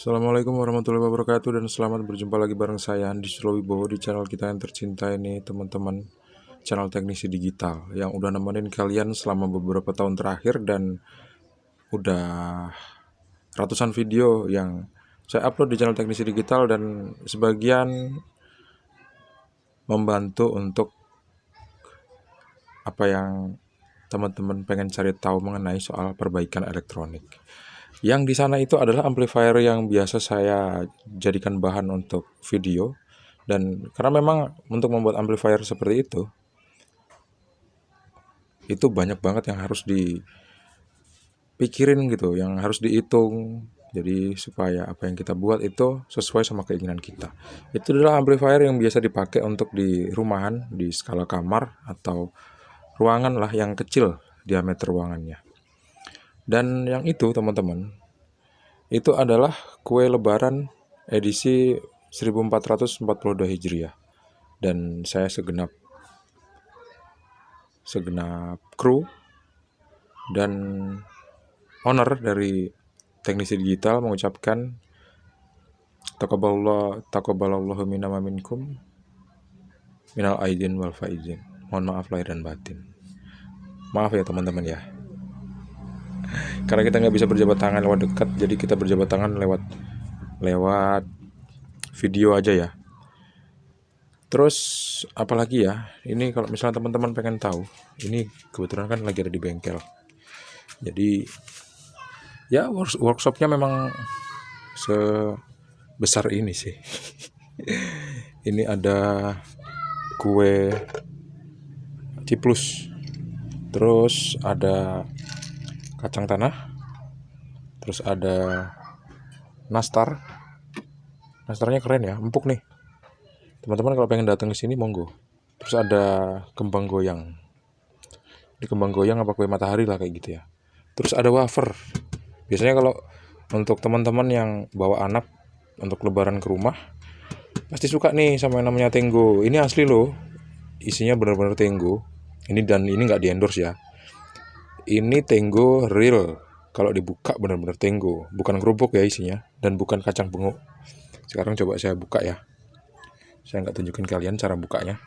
Assalamualaikum warahmatullahi wabarakatuh dan selamat berjumpa lagi bareng saya Andi Sulawibowo di channel kita yang tercinta ini teman-teman channel teknisi digital yang udah nemenin kalian selama beberapa tahun terakhir dan udah ratusan video yang saya upload di channel teknisi digital dan sebagian membantu untuk apa yang teman-teman pengen cari tahu mengenai soal perbaikan elektronik. Yang di sana itu adalah amplifier yang biasa saya jadikan bahan untuk video dan karena memang untuk membuat amplifier seperti itu itu banyak banget yang harus dipikirin gitu, yang harus dihitung. Jadi supaya apa yang kita buat itu sesuai sama keinginan kita. Itu adalah amplifier yang biasa dipakai untuk di rumahan, di skala kamar atau ruangan lah yang kecil diameter ruangannya. Dan yang itu teman-teman, itu adalah kue lebaran edisi 1442 Hijriah. Dan saya segenap segenap kru dan owner dari teknisi digital mengucapkan taqabbalallah taqabbalallahu minna minkum minal aidin wal faizin. Mohon maaf lahir dan batin. Maaf ya teman-teman ya karena kita nggak bisa berjabat tangan lewat dekat jadi kita berjabat tangan lewat lewat video aja ya. Terus apalagi ya? Ini kalau misalnya teman-teman pengen tahu ini kebetulan kan lagi ada di bengkel. Jadi ya workshopnya memang sebesar ini sih. Ini ada kue ciplus. Terus ada kacang tanah terus ada nastar. Nastarnya keren ya empuk nih. Teman-teman kalau pengen datang ke sini monggo. Terus ada kembang goyang. Di kembang goyang apa kue matahari lah kayak gitu ya. Terus ada wafer. Biasanya kalau untuk teman-teman yang bawa anak untuk lebaran ke rumah pasti suka nih sama yang namanya tenggo. Ini asli loh isinya benar-benar tenggo. Ini dan ini nggak di endorse ya ini tenggo real. Kalau dibuka benar-benar tenggo bukan kerupuk ya isinya dan bukan kacang benguk sekarang coba saya buka ya. Saya nggak tunjukin kalian cara bukanya.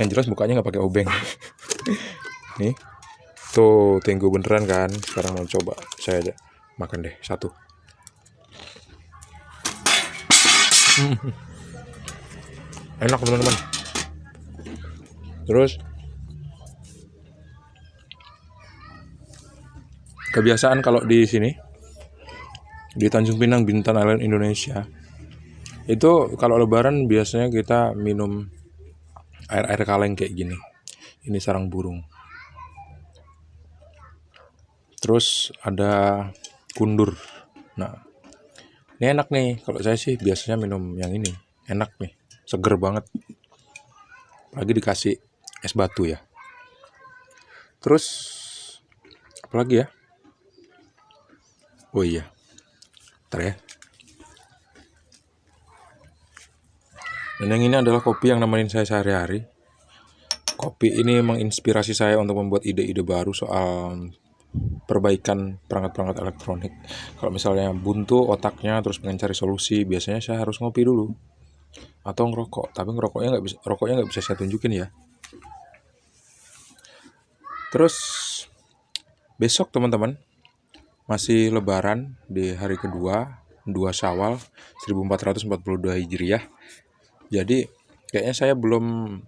Yang jelas bukanya nggak pakai obeng. Nih. Tuh tenggo beneran kan? Sekarang mau coba. Saya aja makan deh satu. Enak teman-teman. Terus kebiasaan kalau di sini di Tanjung Pinang Bintan Island Indonesia itu kalau lebaran biasanya kita minum air-air kaleng kayak gini. Ini sarang burung. Terus ada kundur. Nah ini enak nih. Kalau saya sih biasanya minum yang ini. Enak nih. Seger banget. Lagi dikasih es batu ya. Terus apalagi ya Oh iya. Ntar ya. Dan yang ini adalah kopi yang nemenin saya sehari-hari. Kopi ini menginspirasi saya untuk membuat ide-ide baru soal perbaikan perangkat-perangkat elektronik. Kalau misalnya buntu otaknya terus pengen cari solusi, biasanya saya harus ngopi dulu atau ngerokok. Tapi ngerokoknya nggak bisa, rokoknya nggak bisa saya tunjukin ya. Terus besok teman-teman masih lebaran di hari kedua, 2 Syawal 1442 Hijriah. Jadi kayaknya saya belum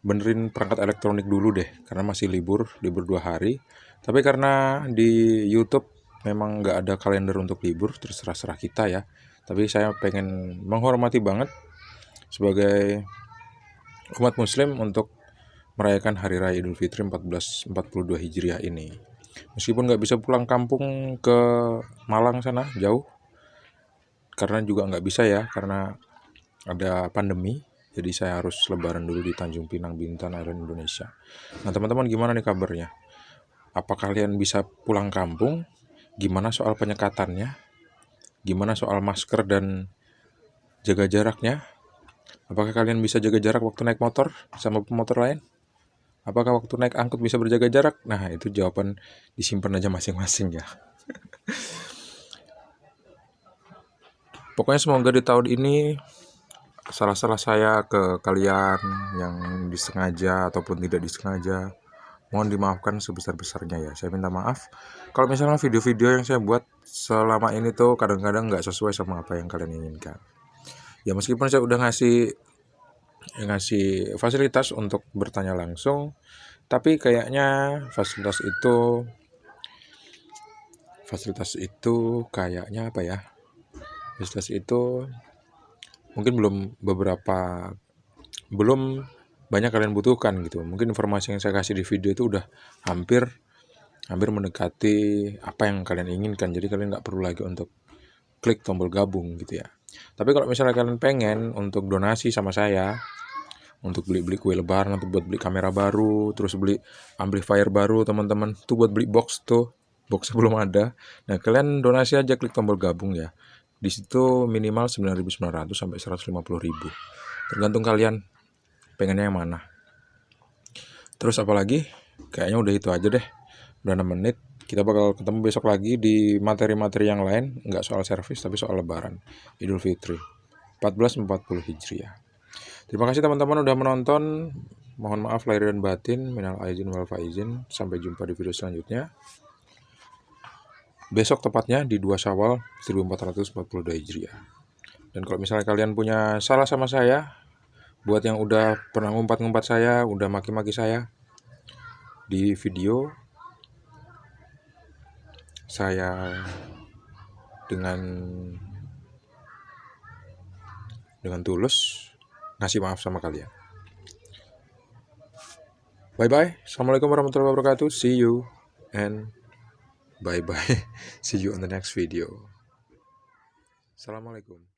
benerin perangkat elektronik dulu deh karena masih libur, libur dua hari. Tapi karena di YouTube memang nggak ada kalender untuk libur, terserah-serah kita ya. Tapi saya pengen menghormati banget sebagai umat muslim untuk merayakan Hari Raya Idul Fitri 1442 Hijriah ini meskipun nggak bisa pulang kampung ke Malang sana jauh. Karena juga nggak bisa ya karena ada pandemi. Jadi saya harus lebaran dulu di Tanjung Pinang Bintan Island Indonesia. Nah teman-teman gimana nih kabarnya? Apa kalian bisa pulang kampung? Gimana soal penyekatannya? Gimana soal masker dan jaga jaraknya? Apakah kalian bisa jaga jarak waktu naik motor sama pemotor lain Apakah waktu naik angkut bisa berjaga jarak? Nah, itu jawaban disimpan aja masing-masing ya. Pokoknya semoga di tahun ini salah-salah saya ke kalian yang disengaja ataupun tidak disengaja mohon dimaafkan sebesar-besarnya ya saya minta maaf kalau misalnya video-video yang saya buat selama ini tuh kadang-kadang nggak sesuai sama apa yang kalian inginkan ya meskipun saya udah ngasih ngasih fasilitas untuk bertanya langsung. Tapi kayaknya fasilitas itu fasilitas itu kayaknya apa ya? Fasilitas itu mungkin belum beberapa belum banyak kalian butuhkan gitu. Mungkin informasi yang saya kasih di video itu udah hampir hampir mendekati apa yang kalian inginkan. Jadi kalian nggak perlu lagi untuk klik tombol gabung gitu ya. Tapi kalau misalnya kalian pengen untuk donasi sama saya untuk beli-beli kue lebaran atau buat beli kamera baru terus beli amplifier baru teman-teman. Tuh buat beli box tuh box belum ada. Nah kalian donasi aja klik tombol gabung ya. Di situ minimal 9.900 sampai 150.000 tergantung kalian pengennya yang mana. Terus apalagi kayaknya udah itu aja deh. Udah 6 menit. Kita bakal ketemu besok lagi di materi-materi yang lain. Nggak soal servis tapi soal lebaran. Idul Fitri. 1440 Hijriah terima kasih teman-teman udah menonton. Mohon maaf lahir dan batin minal aizin wal faizin. Sampai jumpa di video selanjutnya. Besok tepatnya di 2 Syawal 1442 Hijriah. Dan kalau misalnya kalian punya salah sama saya, buat yang udah pernah ngumpat-ngumpat saya, udah maki-maki saya di video, saya dengan dengan tulus ngasih maaf sama kalian. Bye bye. Assalamualaikum warahmatullahi wabarakatuh. See you and Bye bye. See you on the next video. Assalamualaikum.